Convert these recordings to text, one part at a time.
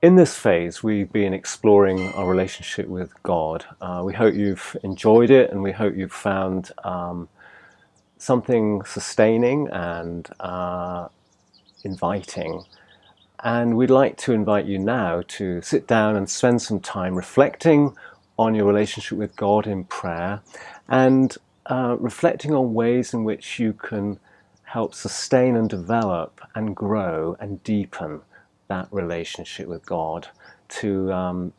In this phase, we've been exploring our relationship with God. Uh, we hope you've enjoyed it and we hope you've found um, something sustaining and uh, inviting. And we'd like to invite you now to sit down and spend some time reflecting on your relationship with God in prayer and uh, reflecting on ways in which you can help sustain and develop and grow and deepen that relationship with God, to um,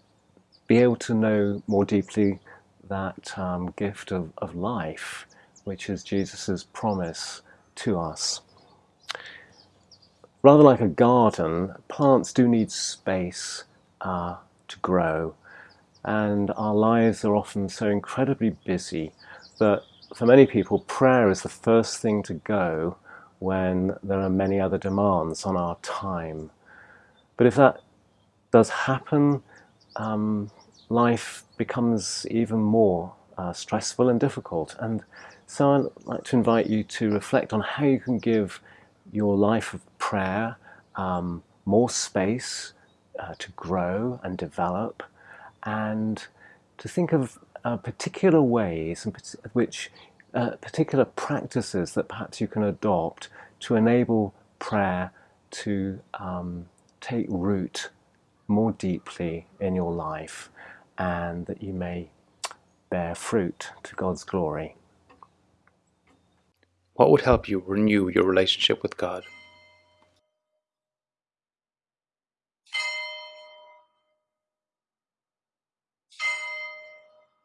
be able to know more deeply that um, gift of, of life, which is Jesus' promise to us. Rather like a garden, plants do need space uh, to grow, and our lives are often so incredibly busy that for many people, prayer is the first thing to go when there are many other demands on our time. But if that does happen, um, life becomes even more uh, stressful and difficult. And so I'd like to invite you to reflect on how you can give your life of prayer um, more space uh, to grow and develop, and to think of uh, particular ways in which uh, particular practices that perhaps you can adopt to enable prayer to um, take root more deeply in your life and that you may bear fruit to God's glory. What would help you renew your relationship with God?